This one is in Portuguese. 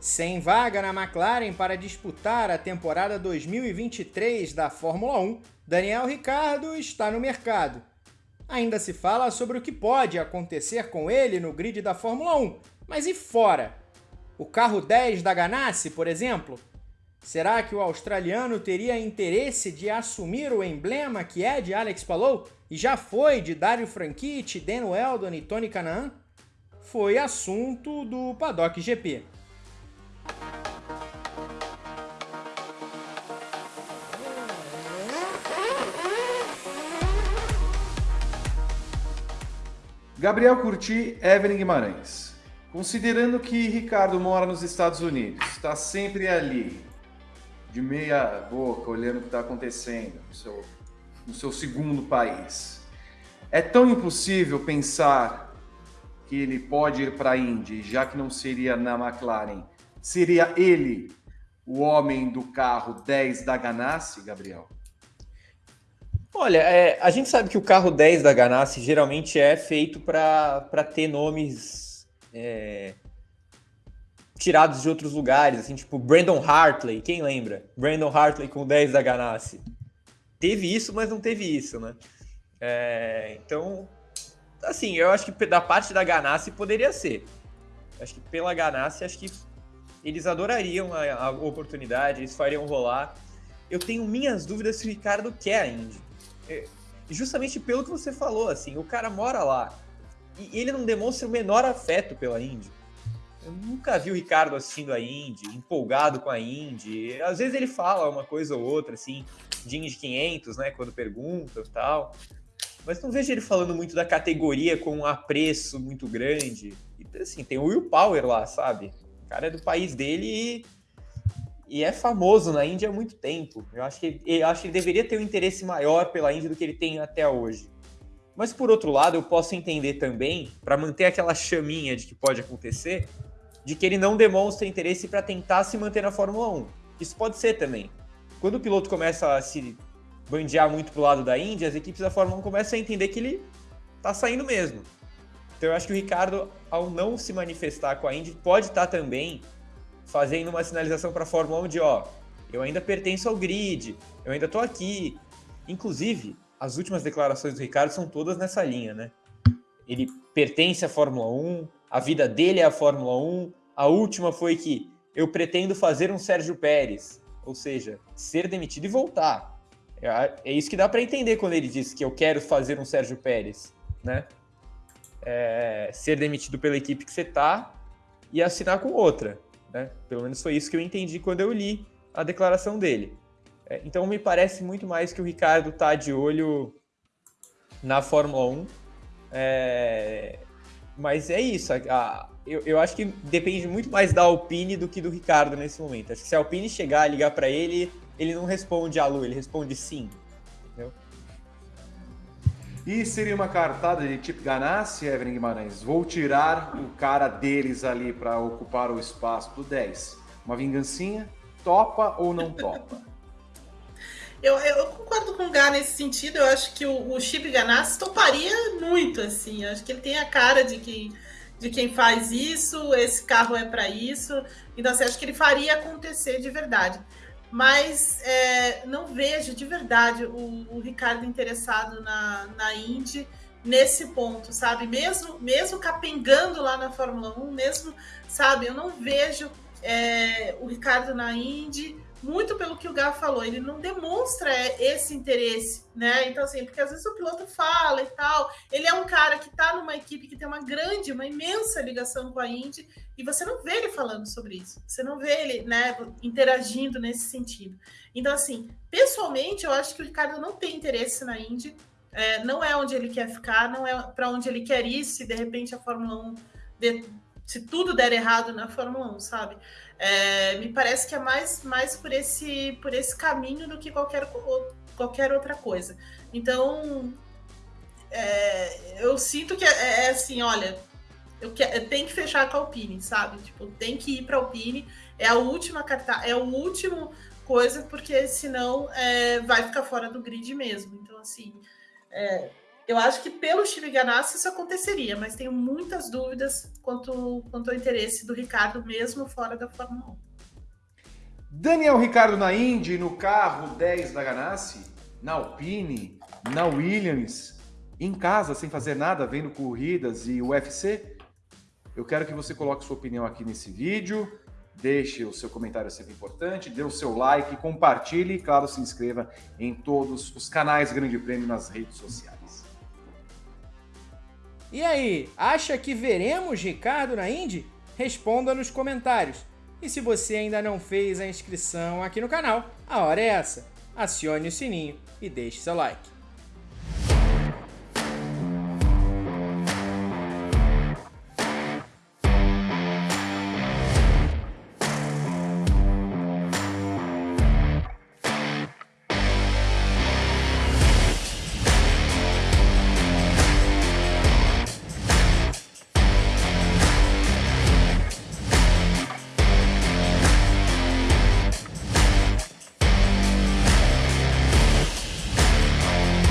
Sem vaga na McLaren para disputar a temporada 2023 da Fórmula 1, Daniel Ricciardo está no mercado. Ainda se fala sobre o que pode acontecer com ele no grid da Fórmula 1, mas e fora? O carro 10 da Ganassi, por exemplo? Será que o australiano teria interesse de assumir o emblema que é de Alex Palou e já foi de Dario Franchitti, Dan Weldon e Tony Canaan? Foi assunto do Paddock GP. Gabriel Curti, Evelyn Guimarães. Considerando que Ricardo mora nos Estados Unidos, está sempre ali, de meia boca, olhando o que está acontecendo no seu, no seu segundo país, é tão impossível pensar que ele pode ir para a Indy, já que não seria na McLaren, seria ele o homem do carro 10 da Ganassi, Gabriel? Olha, é, a gente sabe que o carro 10 da Ganassi geralmente é feito para ter nomes é, tirados de outros lugares, assim, tipo Brandon Hartley, quem lembra? Brandon Hartley com o 10 da Ganassi. Teve isso, mas não teve isso, né? É, então, assim, eu acho que da parte da Ganassi poderia ser. Acho que pela Ganassi, acho que eles adorariam a, a oportunidade, eles fariam rolar. Eu tenho minhas dúvidas se o Ricardo quer a Indy. É, justamente pelo que você falou, assim, o cara mora lá e ele não demonstra o menor afeto pela Indy. Eu nunca vi o Ricardo assistindo a Indy, empolgado com a Indy. Às vezes ele fala uma coisa ou outra, assim, de Indy 500, né, quando perguntam e tal. Mas não vejo ele falando muito da categoria com um apreço muito grande. E, assim, tem o Will Power lá, sabe? O cara é do país dele e e é famoso na Índia há muito tempo. Eu acho que, eu acho que ele deveria ter um interesse maior pela Índia do que ele tem até hoje. Mas por outro lado, eu posso entender também, para manter aquela chaminha de que pode acontecer, de que ele não demonstra interesse para tentar se manter na Fórmula 1. Isso pode ser também. Quando o piloto começa a se bandear muito pro lado da Índia, as equipes da Fórmula 1 começam a entender que ele tá saindo mesmo. Então eu acho que o Ricardo, ao não se manifestar com a Indy, pode estar tá também fazendo uma sinalização para a Fórmula 1 de, ó, eu ainda pertenço ao grid, eu ainda estou aqui. Inclusive, as últimas declarações do Ricardo são todas nessa linha, né? Ele pertence à Fórmula 1, a vida dele é a Fórmula 1. A última foi que eu pretendo fazer um Sérgio Pérez, ou seja, ser demitido e voltar. É, é isso que dá para entender quando ele diz que eu quero fazer um Sérgio Pérez, né? É, ser demitido pela equipe que você tá e assinar com outra. Né? Pelo menos foi isso que eu entendi quando eu li a declaração dele. É, então me parece muito mais que o Ricardo está de olho na Fórmula 1. É, mas é isso. A, eu, eu acho que depende muito mais da Alpine do que do Ricardo nesse momento. Acho que se a Alpine chegar a ligar para ele, ele não responde alô, ele responde sim. E seria uma cartada de tipo Ganassi, Evelyn Guimarães. Vou tirar o cara deles ali para ocupar o espaço do 10. Uma vingancinha? Topa ou não topa? Eu, eu, concordo com o Gá nesse sentido. Eu acho que o, o Chip Ganassi toparia muito, assim. Eu acho que ele tem a cara de, que, de quem faz isso, esse carro é para isso. Então, assim, acho que ele faria acontecer de verdade mas é, não vejo de verdade o, o, Ricardo interessado na, na Indy nesse ponto, sabe? Mesmo, mesmo capengando lá na Fórmula 1, mesmo, sabe? Eu não vejo é, o Ricardo na Indy muito pelo que o Gá falou, ele não demonstra esse interesse, né? Então, assim, porque às vezes o piloto fala e tal, ele é um cara que tá numa equipe que tem uma grande, uma imensa ligação com a Indy, e você não vê ele falando sobre isso, você não vê ele, né, interagindo nesse sentido. Então, assim, pessoalmente, eu acho que o Ricardo não tem interesse na Indy, é, não é onde ele quer ficar, não é para onde ele quer ir, se de repente a Fórmula 1, de, se tudo der errado na Fórmula 1, sabe? É, me parece que é mais, mais por, esse, por esse caminho do que qualquer, qualquer outra coisa. Então, é, eu sinto que é, é assim, olha, eu, que, eu tenho que fechar com a Alpine, sabe? Tipo, tem que ir para a Alpine, é a última carta, é o último coisa, porque senão é, vai ficar fora do grid mesmo. Então, assim, é, Eu acho que pelo Chip Ganassi isso aconteceria, mas tenho muitas dúvidas quanto, quanto ao interesse do Ricardo, mesmo fora da Fórmula 1. Daniel Ricardo na Indy, no carro 10 da Ganassi, na Alpine, na Williams, em casa, sem fazer nada, vendo corridas e UFC? Eu quero que você coloque sua opinião aqui nesse vídeo, deixe o seu comentário sempre importante, dê o seu like, compartilhe e, claro, se inscreva em todos os canais Grande Prêmio nas redes sociais. E aí, acha que veremos Ricardo na Indy? Responda nos comentários. E se você ainda não fez a inscrição aqui no canal, a hora é essa. Acione o sininho e deixe seu like.